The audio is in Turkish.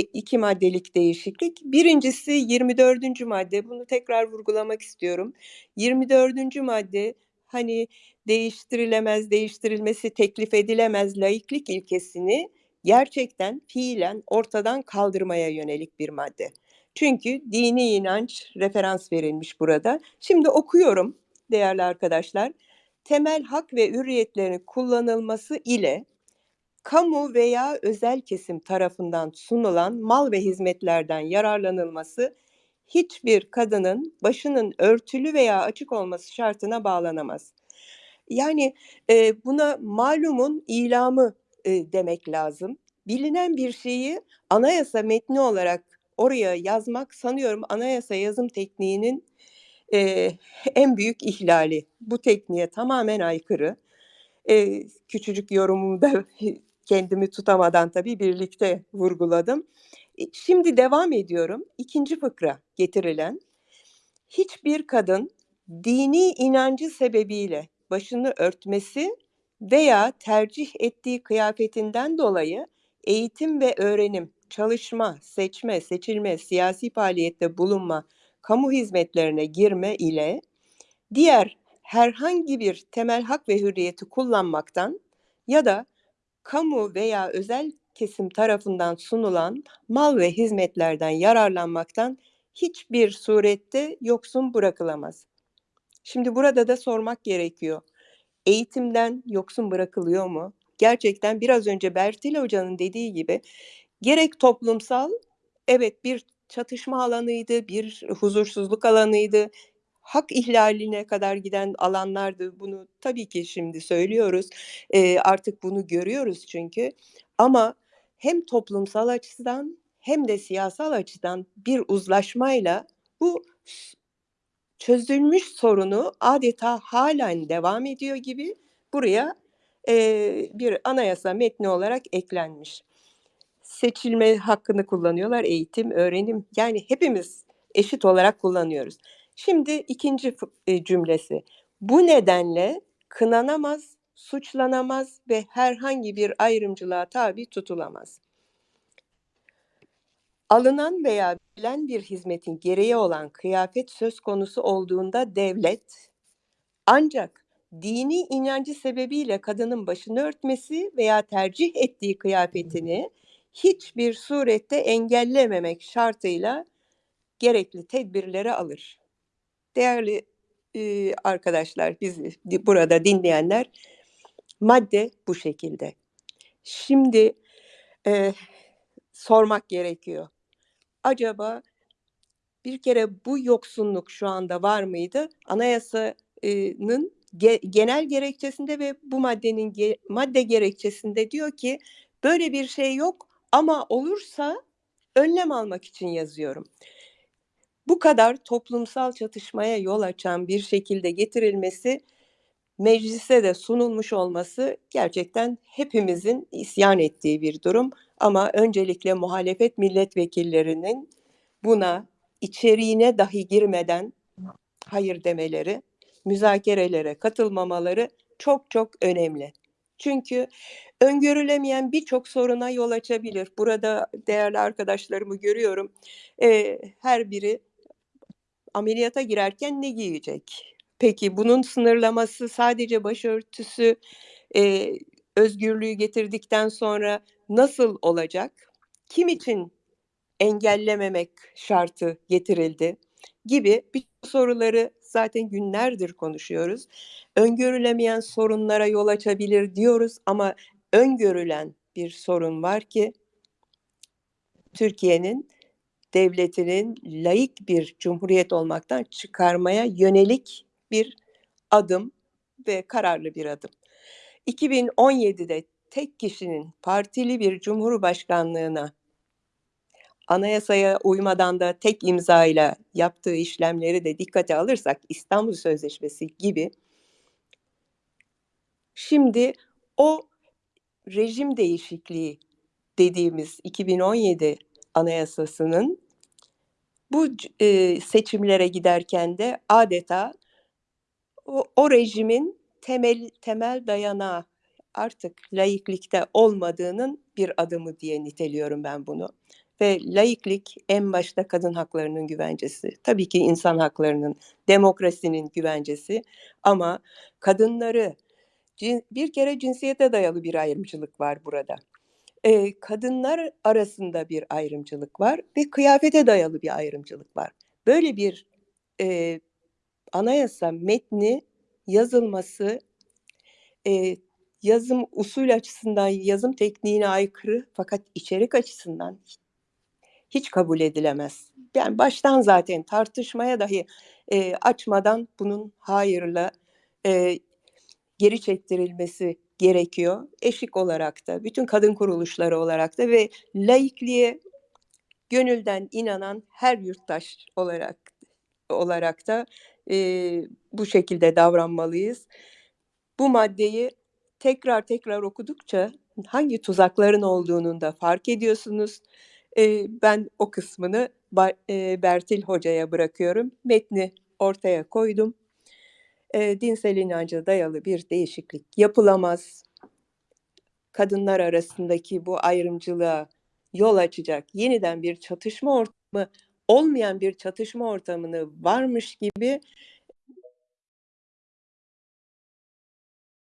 iki maddelik değişiklik. Birincisi 24. madde. Bunu tekrar vurgulamak istiyorum. 24. madde hani değiştirilemez, değiştirilmesi teklif edilemez laiklik ilkesini gerçekten fiilen ortadan kaldırmaya yönelik bir madde. Çünkü dini inanç referans verilmiş burada. Şimdi okuyorum değerli arkadaşlar. Temel hak ve hürriyetlerin kullanılması ile kamu veya özel kesim tarafından sunulan mal ve hizmetlerden yararlanılması hiçbir kadının başının örtülü veya açık olması şartına bağlanamaz. Yani e, buna malumun ilamı e, demek lazım. Bilinen bir şeyi anayasa metni olarak oraya yazmak sanıyorum anayasa yazım tekniğinin e, en büyük ihlali. Bu tekniğe tamamen aykırı. E, küçücük yorumumda kendimi tutamadan tabii birlikte vurguladım. Şimdi devam ediyorum. İkinci fıkra getirilen hiçbir kadın dini inancı sebebiyle başını örtmesi veya tercih ettiği kıyafetinden dolayı eğitim ve öğrenim, çalışma, seçme, seçilme, siyasi faaliyette bulunma, kamu hizmetlerine girme ile diğer herhangi bir temel hak ve hürriyeti kullanmaktan ya da kamu veya özel kesim tarafından sunulan mal ve hizmetlerden yararlanmaktan hiçbir surette yoksun bırakılamaz. Şimdi burada da sormak gerekiyor. Eğitimden yoksun bırakılıyor mu? Gerçekten biraz önce Bertil Hoca'nın dediği gibi gerek toplumsal evet bir çatışma alanıydı, bir huzursuzluk alanıydı, hak ihlaline kadar giden alanlardı. Bunu tabii ki şimdi söylüyoruz. E, artık bunu görüyoruz çünkü. Ama hem toplumsal açıdan hem de siyasal açıdan bir uzlaşmayla bu çözülmüş sorunu adeta halen devam ediyor gibi buraya e, bir anayasa metni olarak eklenmiş. Seçilme hakkını kullanıyorlar, eğitim, öğrenim yani hepimiz eşit olarak kullanıyoruz. Şimdi ikinci e, cümlesi. Bu nedenle kınanamaz, suçlanamaz ve herhangi bir ayrımcılığa tabi tutulamaz. Alınan veya verilen bir hizmetin gereği olan kıyafet söz konusu olduğunda devlet ancak dini inancı sebebiyle kadının başını örtmesi veya tercih ettiği kıyafetini hiçbir surette engellememek şartıyla gerekli tedbirleri alır. Değerli e, arkadaşlar, bizi burada dinleyenler, madde bu şekilde. Şimdi e, sormak gerekiyor. Acaba bir kere bu yoksunluk şu anda var mıydı? Anayasanın ge, genel gerekçesinde ve bu maddenin ge, madde gerekçesinde diyor ki böyle bir şey yok ama olursa önlem almak için yazıyorum bu kadar toplumsal çatışmaya yol açan bir şekilde getirilmesi meclise de sunulmuş olması gerçekten hepimizin isyan ettiği bir durum ama öncelikle muhalefet milletvekillerinin buna içeriğine dahi girmeden hayır demeleri, müzakerelere katılmamaları çok çok önemli. Çünkü öngörülemeyen birçok soruna yol açabilir. Burada değerli arkadaşlarımı görüyorum. Ee, her biri ameliyata girerken ne giyecek? Peki bunun sınırlaması sadece başörtüsü e, özgürlüğü getirdikten sonra nasıl olacak? Kim için engellememek şartı getirildi? Gibi bir soruları zaten günlerdir konuşuyoruz. Öngörülemeyen sorunlara yol açabilir diyoruz ama öngörülen bir sorun var ki Türkiye'nin devletinin laik bir cumhuriyet olmaktan çıkarmaya yönelik bir adım ve kararlı bir adım. 2017'de tek kişinin partili bir cumhurbaşkanlığına anayasaya uymadan da tek imzayla yaptığı işlemleri de dikkate alırsak İstanbul Sözleşmesi gibi şimdi o rejim değişikliği dediğimiz 2017 Anayasası'nın bu e, seçimlere giderken de adeta o, o rejimin temel temel dayanağı artık laiklikte olmadığının bir adımı diye niteliyorum ben bunu. ve laiklik en başta kadın haklarının güvencesi. Tabii ki insan haklarının, demokrasinin güvencesi ama kadınları bir kere cinsiyete dayalı bir ayrımcılık var burada. Ee, kadınlar arasında bir ayrımcılık var ve kıyafete dayalı bir ayrımcılık var. Böyle bir e, anayasa metni yazılması e, yazım usul açısından, yazım tekniğine aykırı fakat içerik açısından hiç kabul edilemez. Yani baştan zaten tartışmaya dahi e, açmadan bunun hayırla e, geri çektirilmesi gerekiyor. Eşik olarak da, bütün kadın kuruluşları olarak da ve laikliğe gönülden inanan her yurttaş olarak olarak da e, bu şekilde davranmalıyız. Bu maddeyi tekrar tekrar okudukça hangi tuzakların olduğunun da fark ediyorsunuz. E, ben o kısmını Bertil Hoca'ya bırakıyorum. Metni ortaya koydum. E, dinsel inanca dayalı bir değişiklik yapılamaz. Kadınlar arasındaki bu ayrımcılığa yol açacak yeniden bir çatışma ortamı olmayan bir çatışma ortamını varmış gibi